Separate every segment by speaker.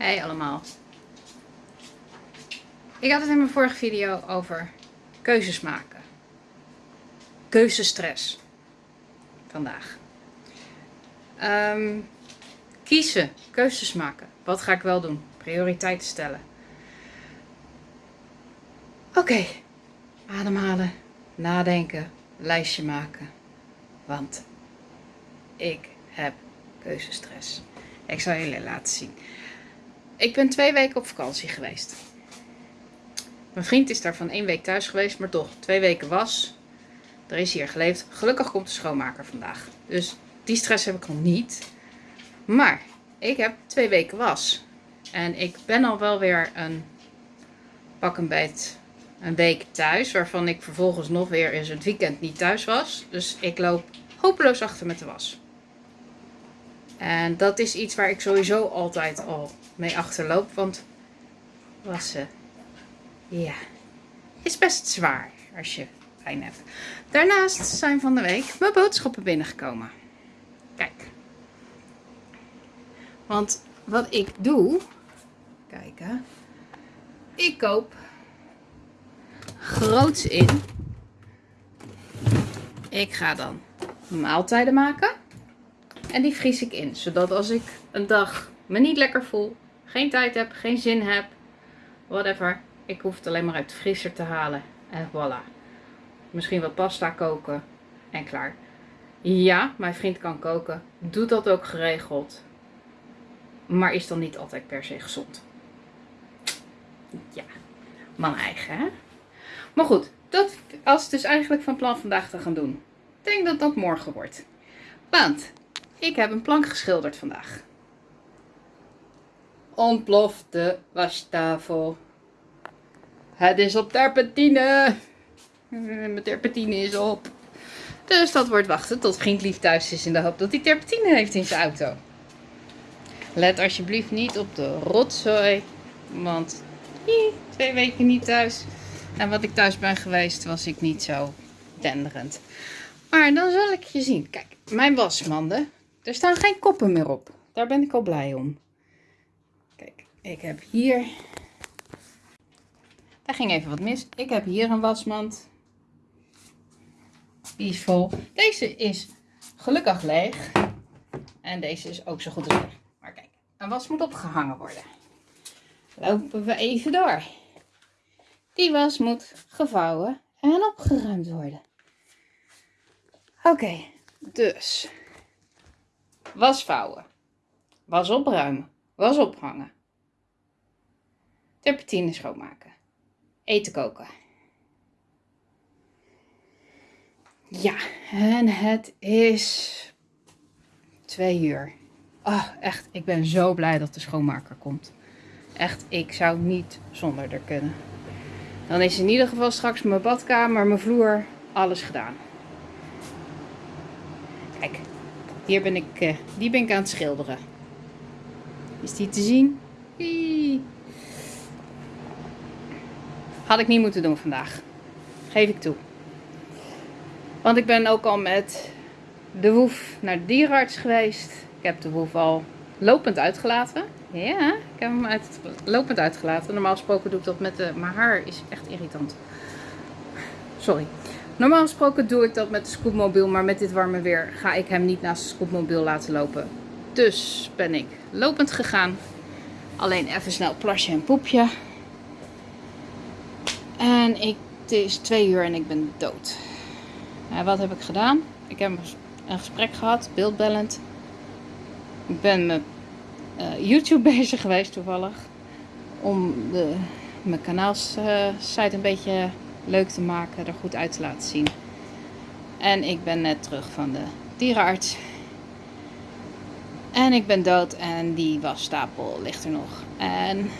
Speaker 1: Hey allemaal. Ik had het in mijn vorige video over keuzes maken. Keuzestress. Vandaag. Ehm, kiezen. Keuzes maken. Wat ga ik wel doen? Prioriteiten stellen. Oké. Ademhalen. Nadenken. Lijstje maken. Want ik heb keuzestress. Ik zal jullie laten zien. Ik ben twee weken op vakantie geweest. Mijn vriend is daar van één week thuis geweest, maar toch, twee weken was. Er is hier geleefd. Gelukkig komt de schoonmaker vandaag. Dus die stress heb ik nog niet. Maar ik heb twee weken was. En ik ben al wel weer een pak een beet een week thuis. Waarvan ik vervolgens nog weer eens het weekend niet thuis was. Dus ik loop hopeloos achter met de was. En dat is iets waar ik sowieso altijd al mee achterloop. Want wassen, ja, is best zwaar als je pijn hebt. Daarnaast zijn van de week mijn boodschappen binnengekomen. Kijk. Want wat ik doe, kijken, ik koop groots in. Ik ga dan maaltijden maken. En die vries ik in. Zodat als ik een dag me niet lekker voel, geen tijd heb, geen zin heb, whatever. Ik hoef het alleen maar uit de vriezer te halen. En voilà. Misschien wat pasta koken. En klaar. Ja, mijn vriend kan koken. Doet dat ook geregeld. Maar is dan niet altijd per se gezond. Ja, man eigen hè. Maar goed, dat was dus eigenlijk van plan vandaag te gaan doen. Ik denk dat dat morgen wordt. Want ik heb een plank geschilderd vandaag. Ontplofte wastafel. Het is op terpentine. Mijn terpentine is op. Dus dat wordt wachten tot vriend lief thuis is in de hoop dat hij terpentine heeft in zijn auto. Let alsjeblieft niet op de rotzooi. Want twee weken niet thuis. En wat ik thuis ben geweest was ik niet zo denderend. Maar dan zal ik je zien. Kijk, mijn wasmanden. Er staan geen koppen meer op. Daar ben ik al blij om. Kijk, ik heb hier... Daar ging even wat mis. Ik heb hier een wasmand. Die is vol. Deze is gelukkig leeg. En deze is ook zo goed als. Maar kijk, een was moet opgehangen worden. Lopen we even door. Die was moet gevouwen en opgeruimd worden. Oké, dus was vouwen, was opruimen, was ophangen, terpentine schoonmaken, eten koken. Ja, en het is twee uur. Oh, echt, ik ben zo blij dat de schoonmaker komt. Echt, ik zou niet zonder er kunnen. Dan is in ieder geval straks mijn badkamer, mijn vloer, alles gedaan. Kijk, hier ben ik, uh, die ben ik aan het schilderen. Is die te zien? Had ik niet moeten doen vandaag. Geef ik toe. Want ik ben ook al met de woef naar de dierenarts geweest. Ik heb de woef al lopend uitgelaten. Ja, ik heb hem uit, lopend uitgelaten. Normaal gesproken doe ik dat met de... Mijn haar is echt irritant. Sorry. Normaal gesproken doe ik dat met de scootmobiel. Maar met dit warme weer ga ik hem niet naast de scootmobiel laten lopen. Dus ben ik lopend gegaan. Alleen even snel plasje en poepje. En ik, het is twee uur en ik ben dood. En wat heb ik gedaan? Ik heb een gesprek gehad, beeldbellend. Ik ben met uh, YouTube bezig geweest toevallig. Om de, mijn kanaalsite uh, een beetje leuk te maken, er goed uit te laten zien. En ik ben net terug van de dierenarts. En ik ben dood en die wasstapel ligt er nog. En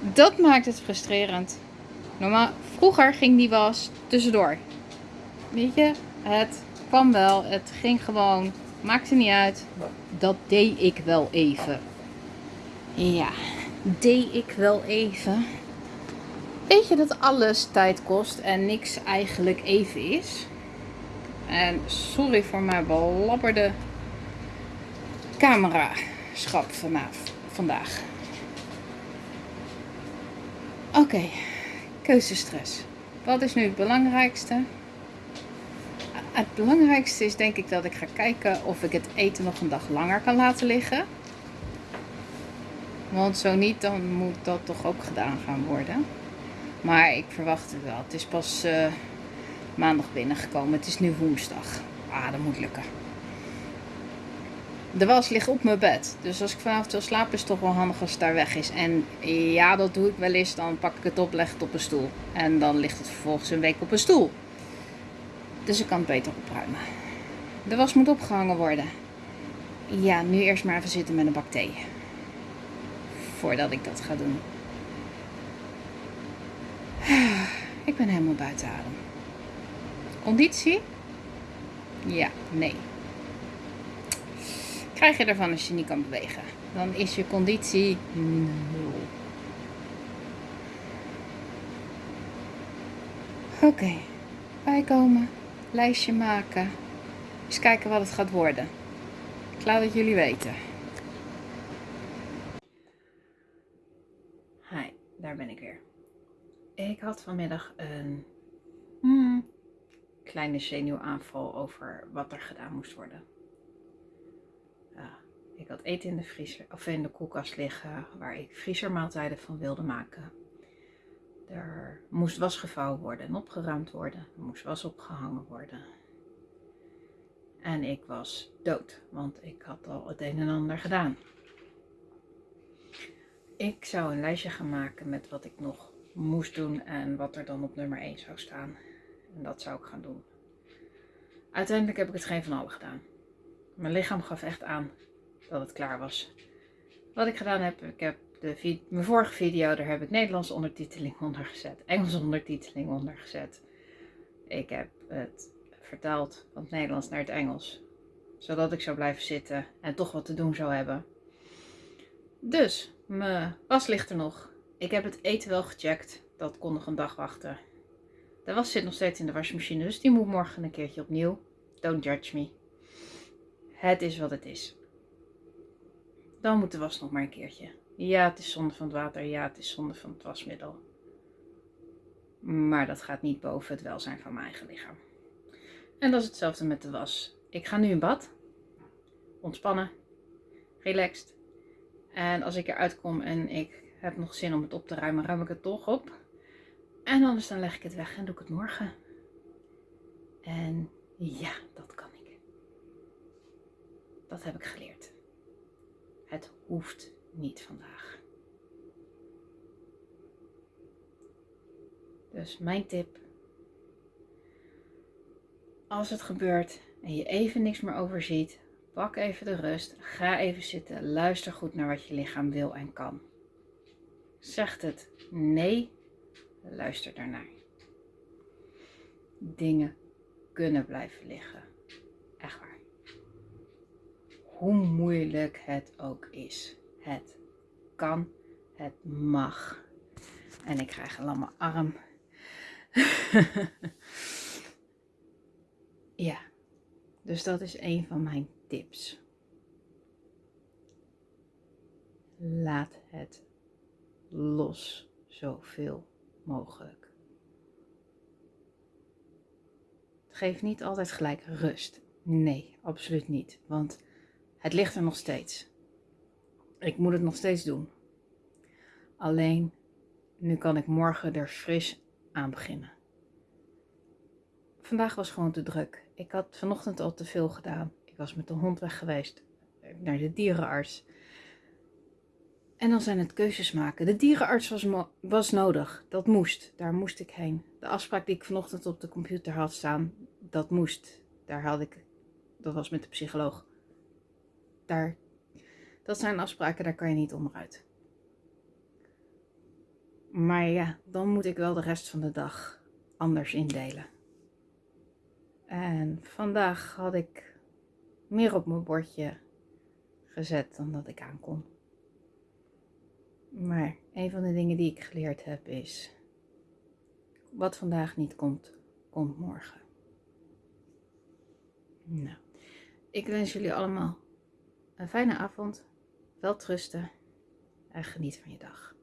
Speaker 1: dat maakt het frustrerend. Normaal, vroeger ging die was tussendoor. Weet je, het kwam wel, het ging gewoon, maakte niet uit. Dat deed ik wel even. Ja, deed ik wel even. Weet je dat alles tijd kost en niks eigenlijk even is? En sorry voor mijn belabberde camera schap vanaf. vandaag. Oké, keuzestress. Wat is nu het belangrijkste? Het belangrijkste is denk ik dat ik ga kijken of ik het eten nog een dag langer kan laten liggen. Want zo niet, dan moet dat toch ook gedaan gaan worden. Maar ik verwacht het wel. Het is pas uh, maandag binnengekomen. Het is nu woensdag. Ah, dat moet lukken. De was ligt op mijn bed. Dus als ik vanavond wil slapen is het toch wel handig als het daar weg is. En ja, dat doe ik wel eens. Dan pak ik het op, leg het op een stoel. En dan ligt het vervolgens een week op een stoel. Dus ik kan het beter opruimen. De was moet opgehangen worden. Ja, nu eerst maar even zitten met een bak thee. Voordat ik dat ga doen. Ik ben helemaal buiten adem. Conditie? Ja, nee. Krijg je ervan als je niet kan bewegen? Dan is je conditie nul. Oké, okay. bijkomen, lijstje maken. Eens kijken wat het gaat worden. Ik laat het jullie weten. Hi, daar ben ik weer. Ik had vanmiddag een hmm, kleine zenuwaanval over wat er gedaan moest worden. ik had eten in de, vriezer, of in de koelkast liggen waar ik vriezermaaltijden van wilde maken. Er moest was gevouwen worden en opgeruimd worden. Er moest was opgehangen worden. En ik was dood, want ik had al het een en ander gedaan. Ik zou een lijstje gaan maken met wat ik nog moest doen en wat er dan op nummer 1 zou staan. En dat zou ik gaan doen. Uiteindelijk heb ik het geen van allen gedaan. Mijn lichaam gaf echt aan dat het klaar was. Wat ik gedaan heb, ik heb de mijn vorige video, daar heb ik Nederlandse ondertiteling onder gezet, Engelse ondertiteling onder gezet. Ik heb het vertaald van het Nederlands naar het Engels, zodat ik zou blijven zitten en toch wat te doen zou hebben. Dus, mijn was ligt er nog. Ik heb het eten wel gecheckt. Dat kon nog een dag wachten. De was zit nog steeds in de wasmachine, dus die moet morgen een keertje opnieuw. Don't judge me. Het is wat het is. Dan moet de was nog maar een keertje. Ja, het is zonde van het water. Ja, het is zonde van het wasmiddel. Maar dat gaat niet boven het welzijn van mijn eigen lichaam. En dat is hetzelfde met de was. Ik ga nu in bad. Ontspannen. Relaxed. En als ik eruit kom en ik heb nog zin om het op te ruimen, ruim ik het toch op. En anders dan leg ik het weg en doe ik het morgen. En ja, dat kan ik. Dat heb ik geleerd. Het hoeft niet vandaag. Dus mijn tip. Als het gebeurt en je even niks meer overziet, pak even de rust. Ga even zitten. Luister goed naar wat je lichaam wil en kan. Zegt het nee, luister daarnaar. Dingen kunnen blijven liggen. Echt waar. Hoe moeilijk het ook is. Het kan, het mag. En ik krijg een lamme arm. ja, dus dat is een van mijn tips. Laat het los zoveel mogelijk. Het geeft niet altijd gelijk rust. Nee, absoluut niet. Want het ligt er nog steeds. Ik moet het nog steeds doen. Alleen, nu kan ik morgen er fris aan beginnen. Vandaag was gewoon te druk. Ik had vanochtend al te veel gedaan. Ik was met de hond weg geweest naar de dierenarts. En dan zijn het keuzes maken. De dierenarts was, was nodig. Dat moest. Daar moest ik heen. De afspraak die ik vanochtend op de computer had staan, dat moest. Daar had ik. Dat was met de psycholoog. Daar. Dat zijn afspraken, daar kan je niet onderuit. Maar ja, dan moet ik wel de rest van de dag anders indelen. En vandaag had ik meer op mijn bordje gezet dan dat ik aankon. Maar een van de dingen die ik geleerd heb is: wat vandaag niet komt, komt morgen. Nou, ik wens jullie allemaal een fijne avond, wel trusten en geniet van je dag.